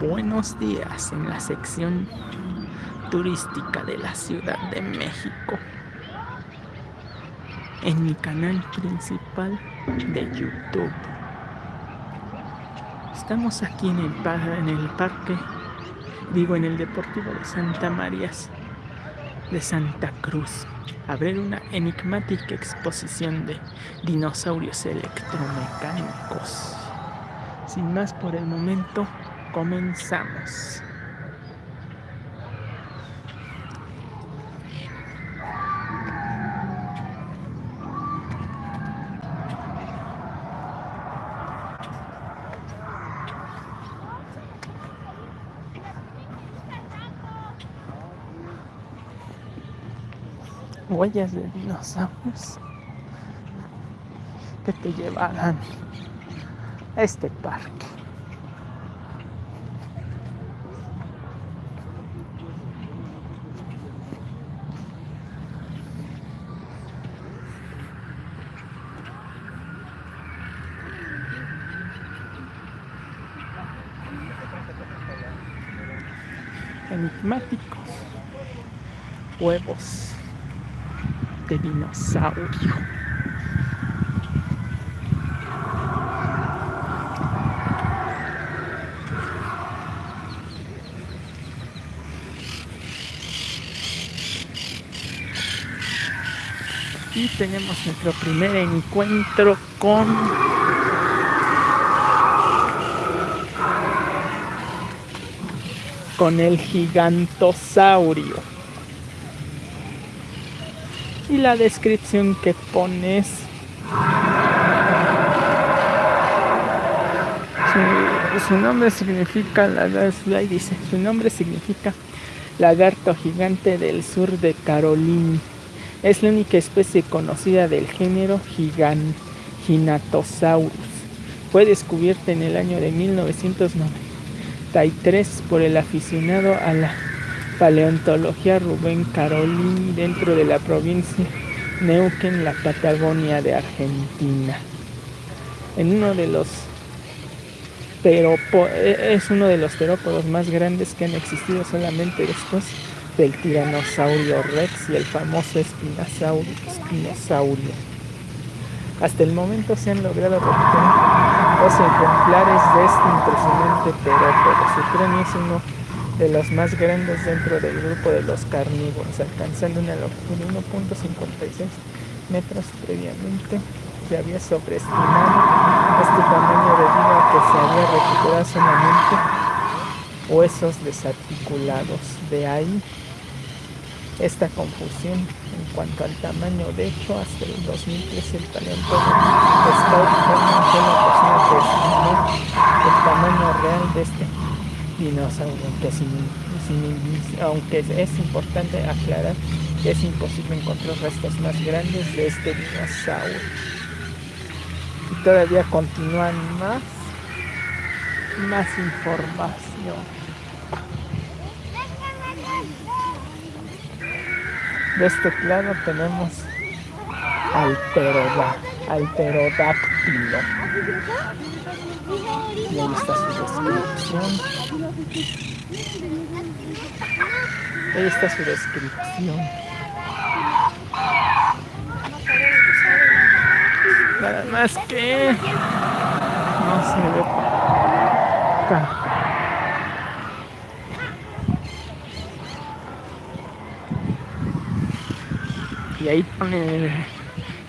buenos días en la sección turística de la Ciudad de México en mi canal principal de YouTube. Estamos aquí en el, parque, digo en el Deportivo de Santa Marías de Santa Cruz a ver una enigmática exposición de dinosaurios electromecánicos. Sin más por el momento, comenzamos. huellas de dinosaurios que te llevarán a este parque. Enigmáticos huevos de dinosaurio. Y tenemos nuestro primer encuentro con con el gigantosaurio y la descripción que pones. Su, nombre significa, dice, su nombre significa lagarto gigante del sur de Carolina. Es la única especie conocida del género Giganotosaurus. Fue descubierta en el año de 1993 por el aficionado a la Paleontología Rubén Carolín dentro de la provincia Neuquén, la Patagonia de Argentina. En uno de los e, es uno de los terópodos más grandes que han existido solamente después del tiranosaurio rex y el famoso espinosaurio. Hasta el momento se han logrado recuperar dos ejemplares de este impresionante terópodo. Su cráneo es uno de los más grandes dentro del grupo de los carnívoros, alcanzando una longitud de 1.56 metros previamente. Se había sobreestimado este tamaño debido a que se había recuperado solamente huesos desarticulados. De ahí esta confusión en cuanto al tamaño. De hecho, hasta el 2013 el paleontólogo Scout fue la persona que estimó el tamaño real de este dinosaurio, aunque es importante aclarar que es imposible encontrar restos más grandes de este dinosaurio. Y todavía continúan más, más información. De este lado tenemos al alterodáctilo. Y ahí está su descripción. Ahí está su descripción. Nada más que no se ve acá. Y ahí pone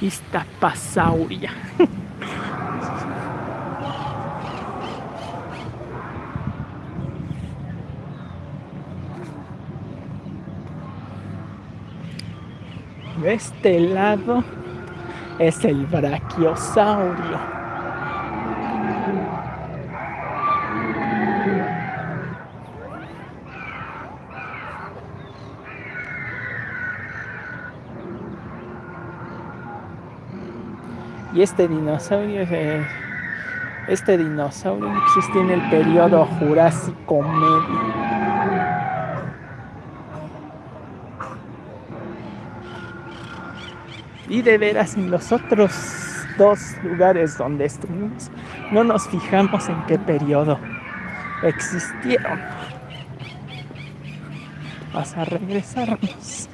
Iztapasauria. De este lado es el brachiosaurio. Y este dinosaurio, este dinosaurio existe en el periodo Jurásico Medio. Y de veras en los otros dos lugares donde estuvimos, no nos fijamos en qué periodo existieron. Vas a regresarnos.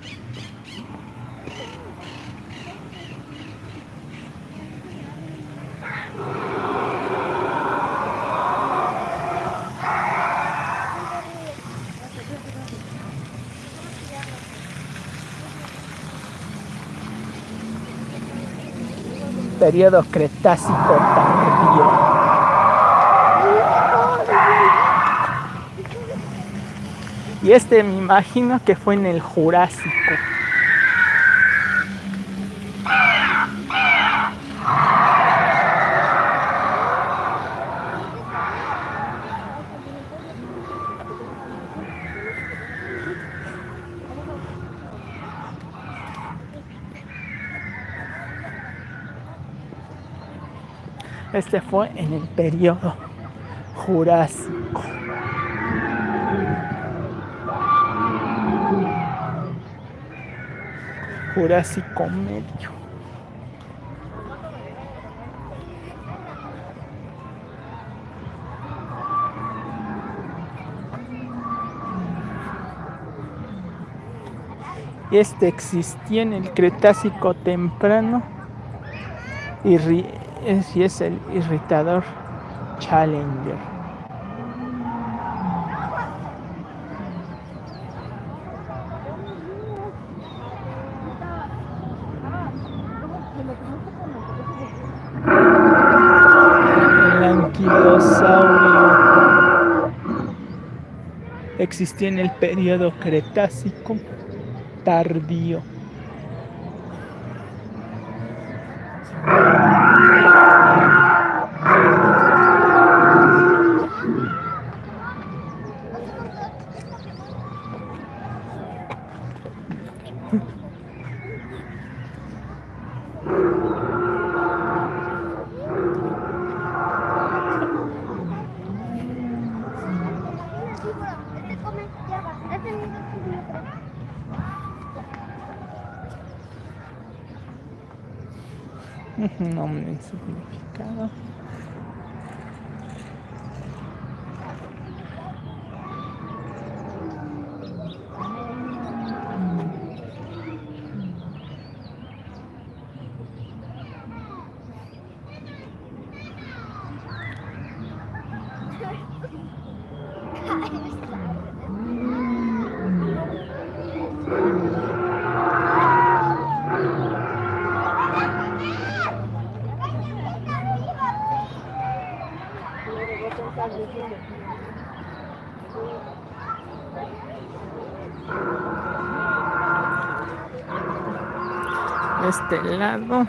Periodo Cretácico tardío. Y este me imagino que fue en el Jurásico. Este fue en el periodo Jurásico. Jurásico medio. Este existía en el Cretácico temprano y si es el irritador Challenger. El anquilosaurio existía en el periodo Cretácico tardío. Amém. Nombre y Este lado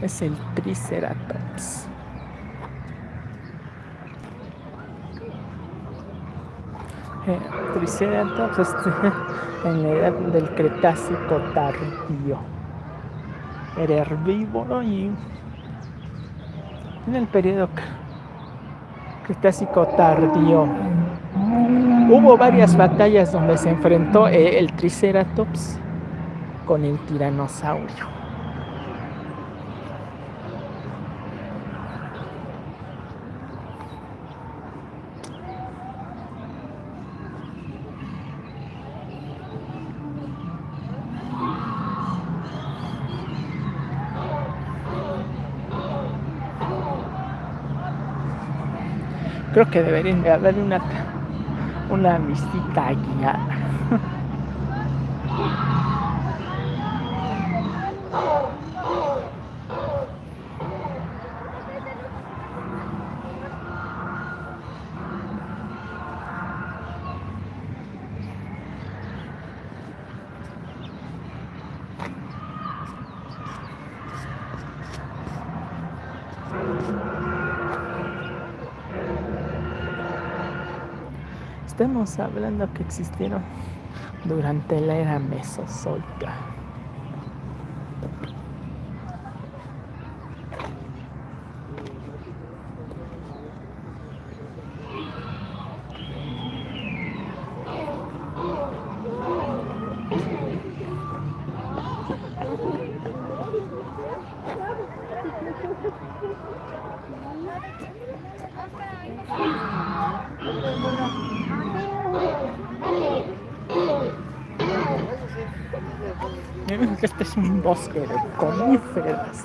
es el Triceratops. Eh, triceratops este, en la edad del Cretácico tardío. Era herbívoro y en el periodo Cretácico tardío. Hubo varias batallas donde se enfrentó eh, el Triceratops con el tiranosaurio. Creo que deberían de haber una, una visita guiada. Estamos hablando que existieron durante la era mesozoica. Miren que este es un bosque de coníferas.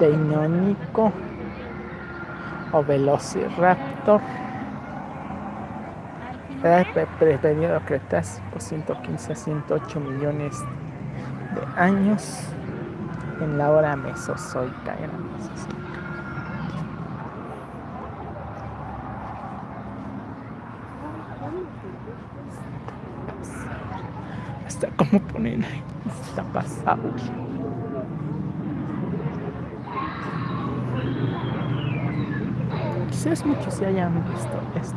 Teinónico o Velociraptor. Periodo Cretácico 115 a 108 millones de años en la hora mesozoica. Era mesozoica. Hasta cómo ponen ahí. Está pasado. Quizás muchos se hayan visto esto.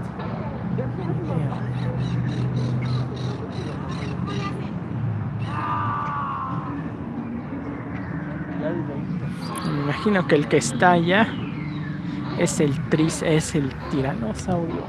Me imagino que el que está allá es el tris, es el tiranosaurio.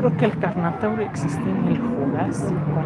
Creo que el Carnotauro existe en el Jurásico.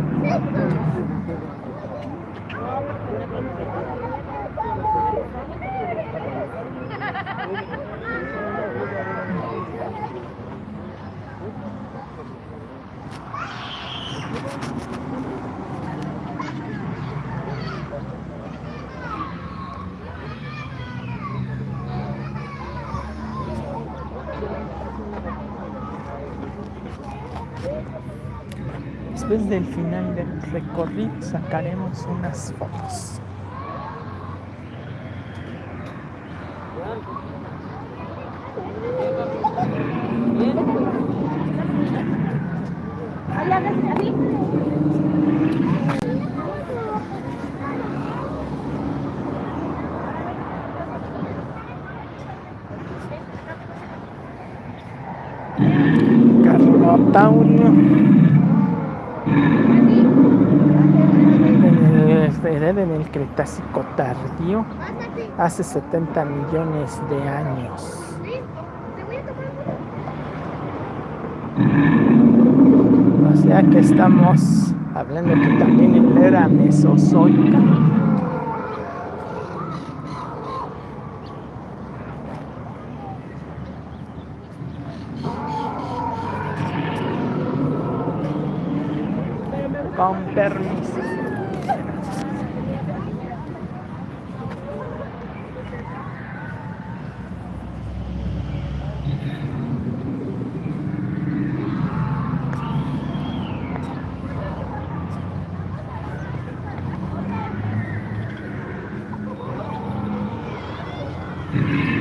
Después del final del recorrido sacaremos unas fotos. En el Cretácico tardío hace 70 millones de años. O sea que estamos hablando que también en la era mesozoica. Con permiso.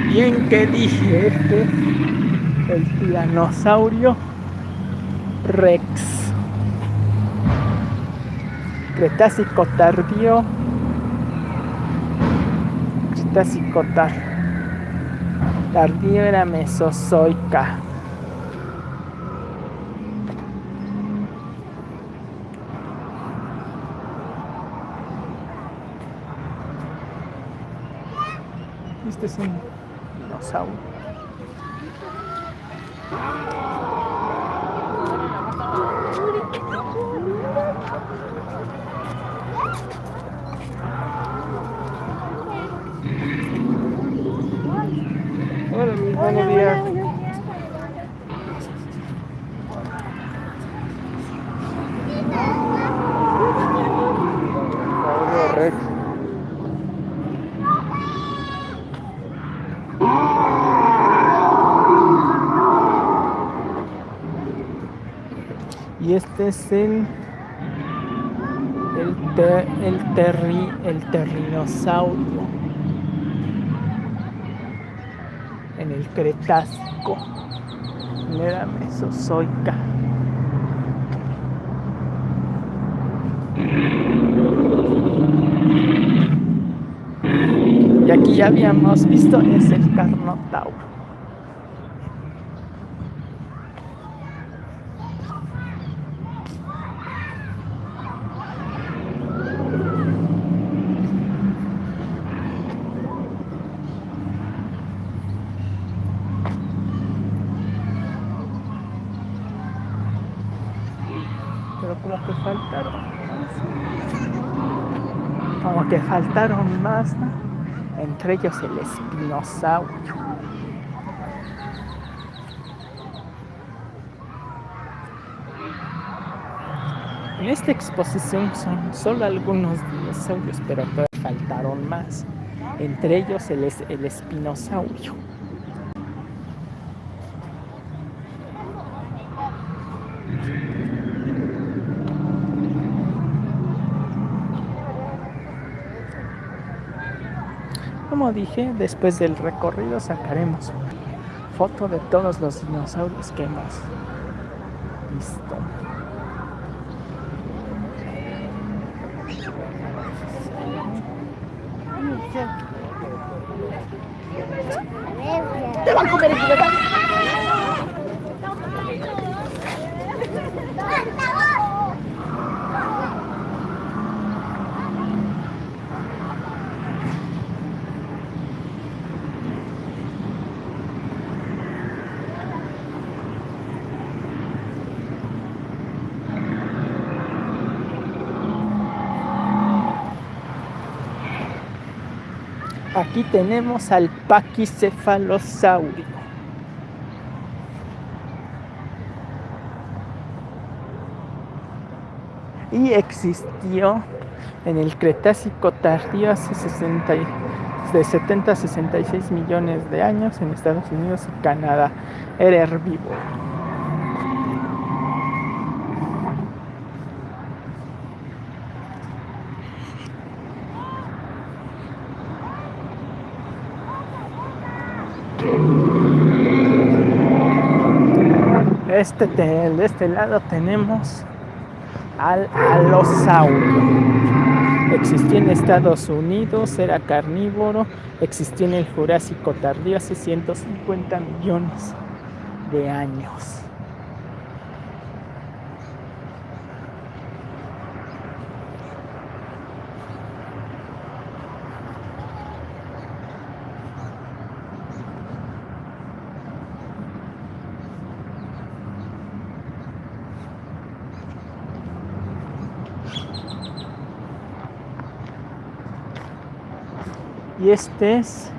Bien que dije este, el tiranosaurio Rex. Cretácico tardío. Cretácico tardío era mesozoica. Este es un dinosaurio. Hola, buenos días. Dinosaurio Rex. Y este es el el, ter, el, terri, el terrinosaurio en el Cretácico, era mesozoica. que ya habíamos visto es el Carnotauro. Pero como que faltaron más. Como que faltaron más, entre ellos el espinosaurio. En esta exposición son solo algunos dinosaurios, pero faltaron más, entre ellos el, el espinosaurio. Como dije, después del recorrido sacaremos foto de todos los dinosaurios que hemos visto. Te van a comer Aquí tenemos al paquicefalosaurio. Y existió en el Cretácico tardío hace 60, de 70 a 66 millones de años en Estados Unidos y Canadá. Era herbívoro. Este, de este lado tenemos al alosaurio. Existió en Estados Unidos, era carnívoro, existió en el Jurásico tardío hace 150 millones de años. Y este es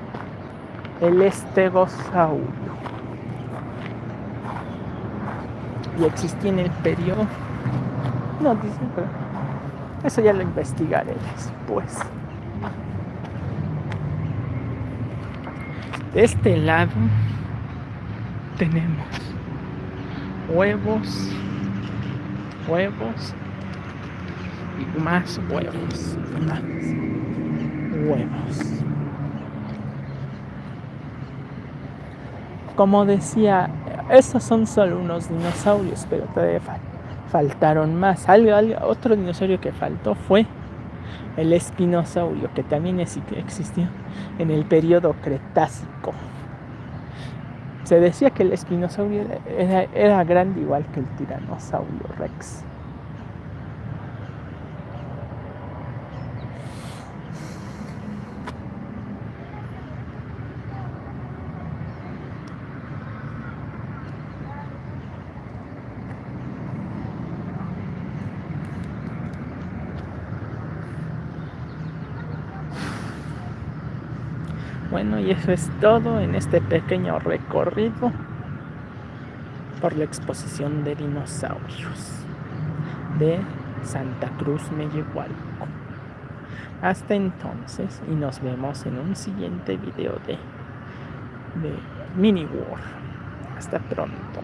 el estegosaurio. Y existía en el periodo. No dice, pero eso ya lo investigaré después. De este lado tenemos huevos, huevos y más huevos, más huevos. Como decía, estos son solo unos dinosaurios, pero todavía faltaron más. Algo, otro dinosaurio que faltó fue el espinosaurio, que también existió en el periodo Cretácico. Se decía que el espinosaurio era grande igual que el tiranosaurio rex. Bueno, y eso es todo en este pequeño recorrido por la exposición de dinosaurios de Santa Cruz Mellehualco. Hasta entonces y nos vemos en un siguiente video de, de Mini War. Hasta pronto.